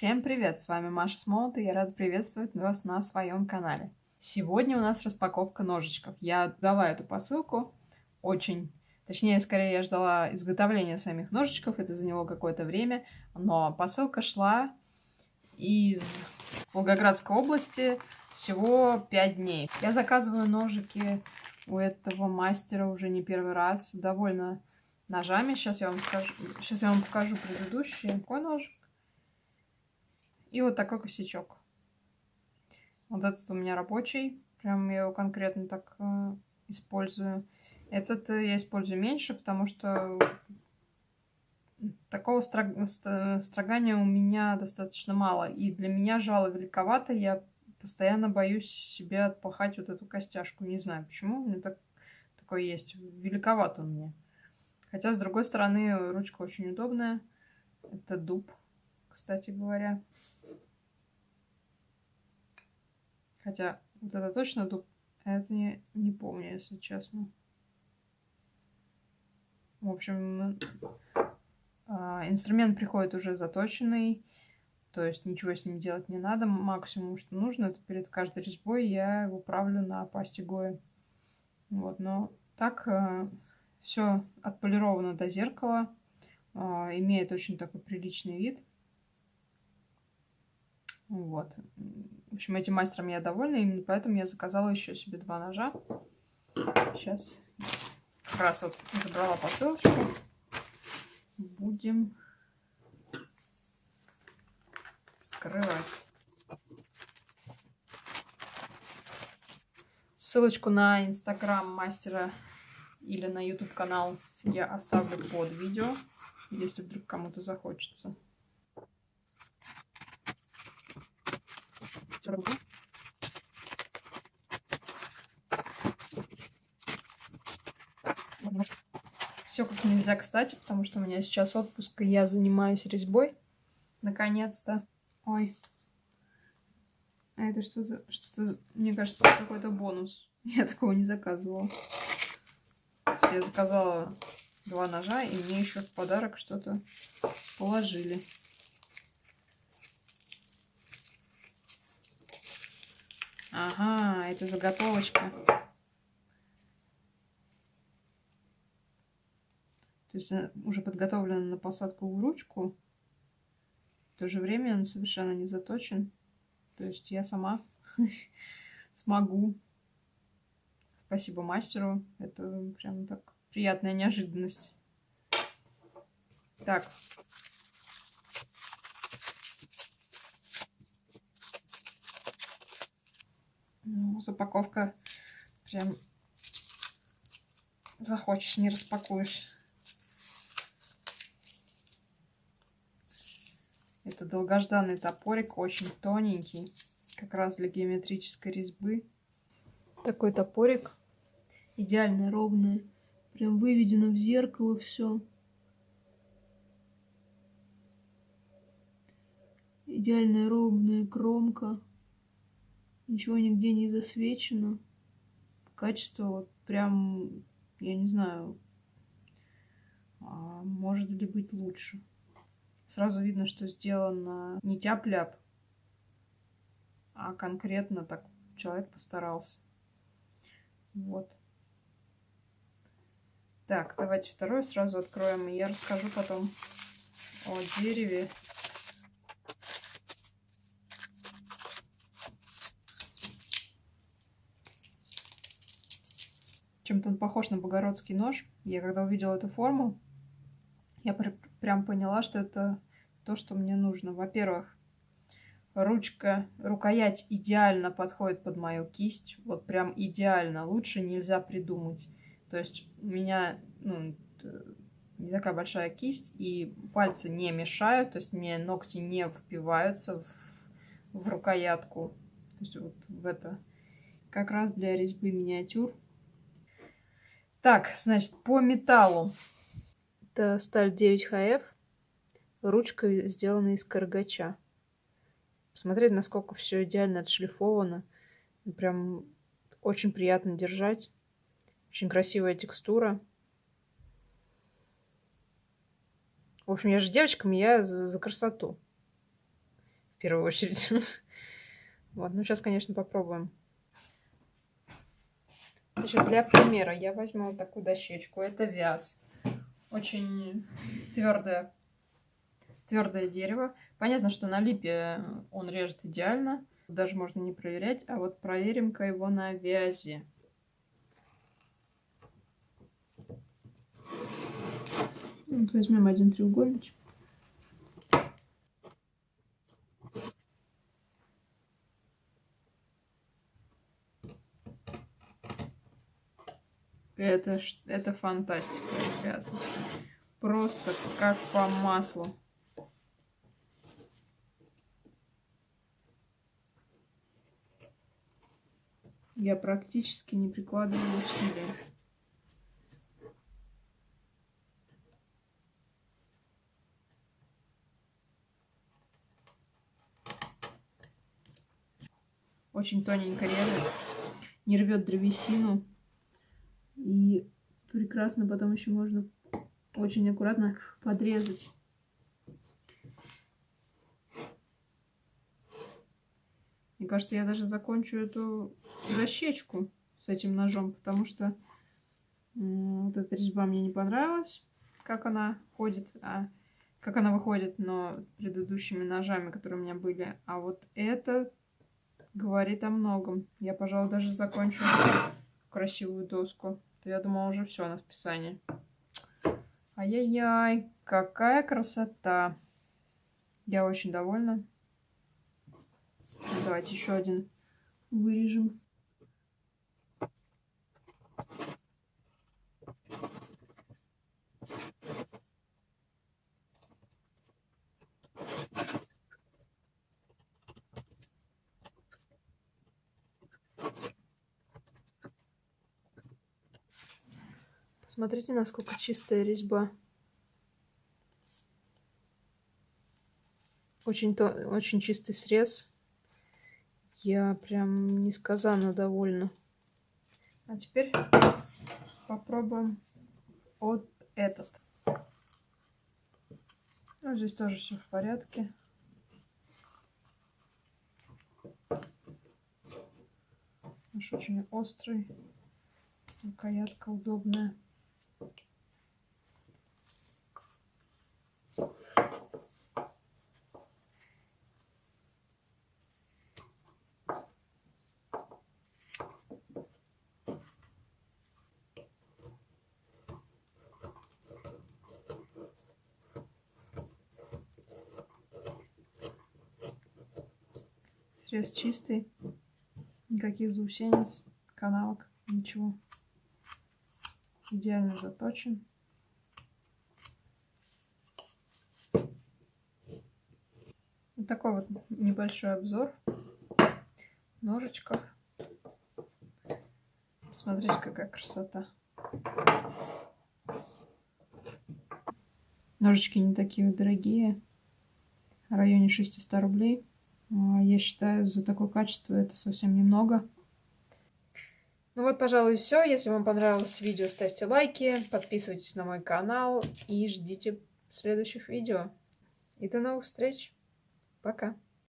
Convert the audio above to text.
Всем привет! С вами Маша Смолот, и я рада приветствовать вас на своем канале. Сегодня у нас распаковка ножичков. Я дала эту посылку очень... Точнее, скорее, я ждала изготовления самих ножичков, это заняло какое-то время, но посылка шла из Волгоградской области всего 5 дней. Я заказываю ножики у этого мастера уже не первый раз, довольно ножами. Сейчас я вам скажу, сейчас я вам покажу предыдущий. Какой ножик? И вот такой косячок. Вот этот у меня рабочий. Прям я его конкретно так э, использую. Этот э, я использую меньше, потому что такого строг... строгания у меня достаточно мало. И для меня жало великовато. Я постоянно боюсь себе отпахать вот эту костяшку. Не знаю почему. У меня так... такое есть. Великовато у меня. Хотя, с другой стороны, ручка очень удобная. Это дуб, кстати говоря. Хотя вот это точно дуб, а это не, не помню, если честно. В общем, а, инструмент приходит уже заточенный, то есть ничего с ним делать не надо. Максимум, что нужно, это перед каждой резьбой я его правлю на пасте Гои. Вот, но так а, все отполировано до зеркала, а, имеет очень такой приличный вид. Вот. В общем, этим мастером я довольна, именно поэтому я заказала еще себе два ножа. Сейчас как раз вот забрала посылочку. Будем скрывать. Ссылочку на инстаграм мастера или на YouTube канал я оставлю под видео, если вдруг кому-то захочется. Все как нельзя кстати, потому что у меня сейчас отпуск, и я занимаюсь резьбой. Наконец-то. Ой. А это что-то, что-то, мне кажется, какой-то бонус. Я такого не заказывала. Я заказала два ножа, и мне еще в подарок что-то положили. Ага, это заготовочка. То есть уже подготовлена на посадку в ручку. В то же время он совершенно не заточен. То есть я сама смогу. Спасибо мастеру. Это прям так приятная неожиданность. Так, Запаковка прям захочешь, не распакуешь. Это долгожданный топорик, очень тоненький, как раз для геометрической резьбы. Такой топорик, идеально ровный, прям выведено в зеркало все. Идеальная ровная кромка. Ничего нигде не засвечено. Качество вот прям, я не знаю, а может ли быть лучше. Сразу видно, что сделано не тяп-ляп, а конкретно так человек постарался. Вот. Так, давайте второй сразу откроем, и я расскажу потом о дереве Чем-то он похож на богородский нож. Я когда увидела эту форму, я пр прям поняла, что это то, что мне нужно. Во-первых, ручка, рукоять идеально подходит под мою кисть. Вот прям идеально. Лучше нельзя придумать. То есть у меня ну, не такая большая кисть, и пальцы не мешают, то есть мне ногти не впиваются в, в рукоятку. То есть вот в это. Как раз для резьбы миниатюр так, значит, по металлу. Это сталь 9ХФ. Ручка сделана из каргача. Посмотреть, насколько все идеально отшлифовано. Прям очень приятно держать. Очень красивая текстура. В общем, я же девочкам, я за, за красоту. первую очередь. Вот, ну сейчас, конечно, попробуем. Значит, для примера я возьму вот такую дощечку. Это вяз. Очень твердое, твердое дерево. Понятно, что на липе он режет идеально. Даже можно не проверять. А вот проверим-ка его на вязи. Вот возьмем один треугольничек. Это, это фантастика, ребята. Просто как по маслу. Я практически не прикладываю усилия. Очень тоненько режет, не рвет древесину. И прекрасно потом еще можно очень аккуратно подрезать. Мне кажется, я даже закончу эту дощечку с этим ножом, потому что вот эта резьба мне не понравилась, как она ходит, а как она выходит, но предыдущими ножами, которые у меня были. А вот это говорит о многом. Я, пожалуй, даже закончу красивую доску я думала уже все на списании. Ай-яй-яй, какая красота. Я очень довольна. Давайте еще один вырежем. Смотрите, насколько чистая резьба. Очень, то, очень чистый срез. Я прям несказанно довольна. А теперь попробуем вот этот. Ну, здесь тоже все в порядке. Очень острый. Рукоятка удобная. Срез чистый. Никаких заусенец, канавок, ничего. Идеально заточен. Вот такой вот небольшой обзор ножичков. Смотрите, какая красота. Ножички не такие дорогие. В районе 600 рублей. А, я считаю, за такое качество это совсем немного. Ну вот, пожалуй, все. Если вам понравилось видео, ставьте лайки, подписывайтесь на мой канал и ждите следующих видео. И до новых встреч. Пока.